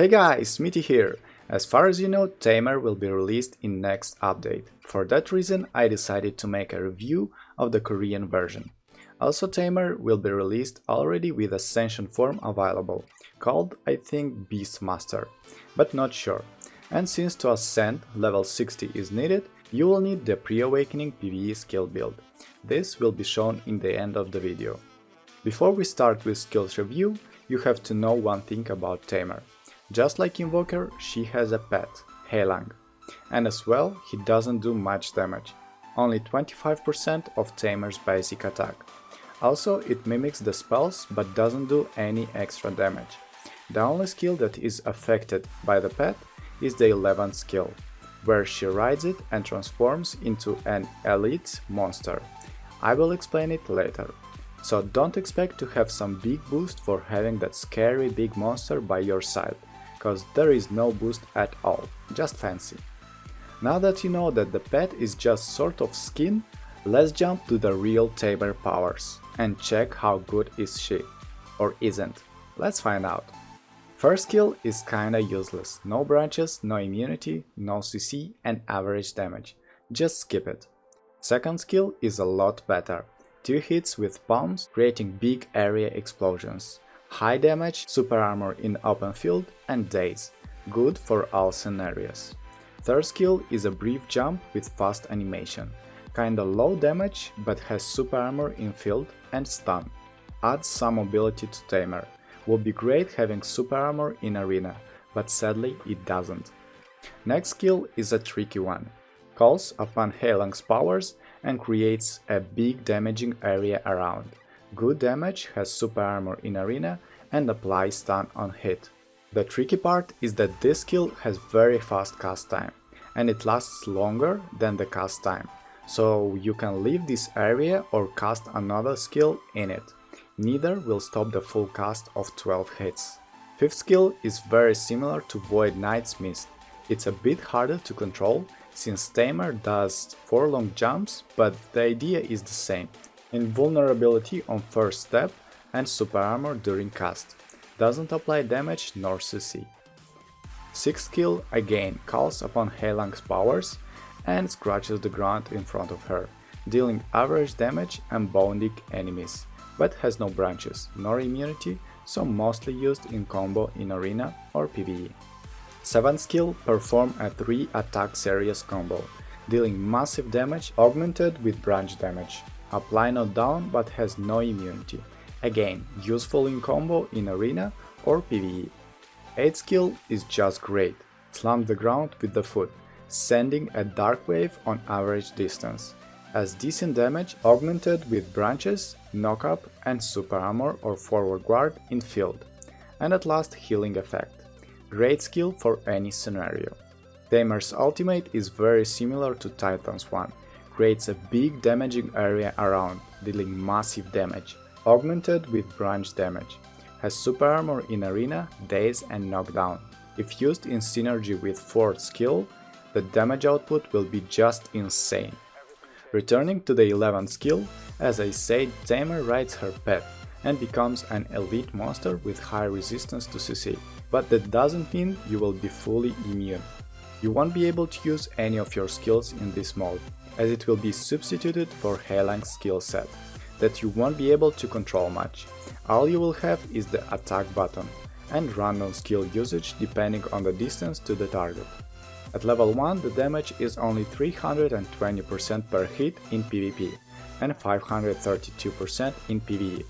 Hey guys, Smitty here! As far as you know, Tamer will be released in next update. For that reason, I decided to make a review of the Korean version. Also Tamer will be released already with Ascension form available, called I think Beastmaster, but not sure. And since to ascend level 60 is needed, you will need the pre-awakening PvE skill build. This will be shown in the end of the video. Before we start with skills review, you have to know one thing about Tamer. Just like Invoker, she has a pet, Heilang. And as well, he doesn't do much damage, only 25% of Tamer's basic attack. Also, it mimics the spells but doesn't do any extra damage. The only skill that is affected by the pet is the 11th skill, where she rides it and transforms into an elite monster. I will explain it later. So don't expect to have some big boost for having that scary big monster by your side cause there is no boost at all, just fancy. Now that you know that the pet is just sort of skin, let's jump to the real Tamer powers and check how good is she. Or isn't. Let's find out. First skill is kinda useless, no branches, no immunity, no CC and average damage, just skip it. Second skill is a lot better, 2 hits with palms creating big area explosions. High damage, super armor in open field and daze, good for all scenarios. Third skill is a brief jump with fast animation, kinda low damage but has super armor in field and stun. Adds some mobility to Tamer. Would be great having super armor in arena, but sadly it doesn't. Next skill is a tricky one. Calls upon Heilang's powers and creates a big damaging area around. Good damage has super armor in arena and applies stun on hit. The tricky part is that this skill has very fast cast time, and it lasts longer than the cast time, so you can leave this area or cast another skill in it. Neither will stop the full cast of 12 hits. Fifth skill is very similar to Void Knight's Mist. It's a bit harder to control, since Tamer does 4 long jumps, but the idea is the same invulnerability on first step and super armor during cast. Doesn't apply damage nor CC. Sixth skill again calls upon Heilang's powers and scratches the ground in front of her, dealing average damage and bounding enemies, but has no branches nor immunity, so mostly used in combo in arena or PvE. 7th skill perform a 3 attack series combo, dealing massive damage augmented with branch damage. Apply knockdown but has no immunity. Again, useful in combo in arena or PvE. 8 skill is just great. Slam the ground with the foot, sending a dark wave on average distance. As decent damage augmented with branches, knock up and super armor or forward guard in field. And at last healing effect. Great skill for any scenario. Tamer's ultimate is very similar to Titan's one, creates a big damaging area around, dealing massive damage, augmented with branch damage. Has super armor in arena, daze and knockdown. If used in synergy with 4th skill, the damage output will be just insane. Returning to the 11th skill, as I said, Tamer rides her pet and becomes an elite monster with high resistance to CC, but that doesn't mean you will be fully immune. You won't be able to use any of your skills in this mode, as it will be substituted for Heilang's skill set, that you won't be able to control much. All you will have is the attack button and random skill usage depending on the distance to the target. At level 1 the damage is only 320% per hit in PvP and 532% in PvE,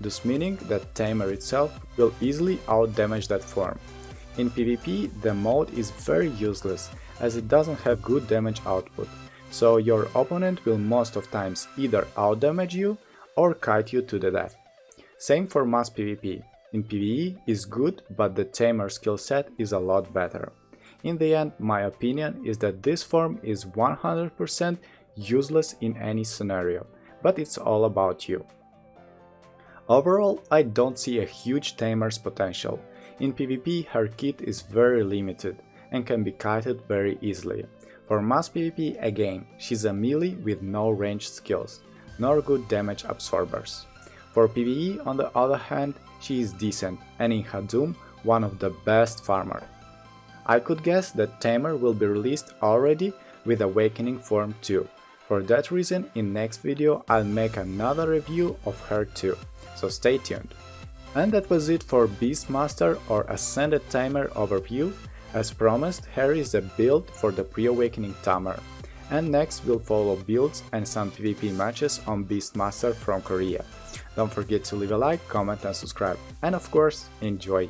thus meaning that Tamer itself will easily outdamage that form. In PvP the mode is very useless as it doesn't have good damage output, so your opponent will most of times either outdamage you or kite you to the death. Same for mass PvP. In PvE is good, but the Tamer skill set is a lot better. In the end, my opinion is that this form is 100% useless in any scenario, but it's all about you. Overall, I don't see a huge Tamer's potential. In PvP, her kit is very limited and can be kited very easily. For mass PvP again, she's a melee with no ranged skills, nor good damage absorbers. For PvE on the other hand, she is decent and in Hadum one of the best farmer. I could guess that Tamer will be released already with Awakening Form 2. For that reason, in next video I'll make another review of her too, so stay tuned. And that was it for Beastmaster or Ascended Tamer overview. As promised, here is a build for the pre-awakening Tamer. And next we'll follow builds and some PvP matches on Beastmaster from Korea. Don't forget to leave a like, comment and subscribe. And of course, enjoy!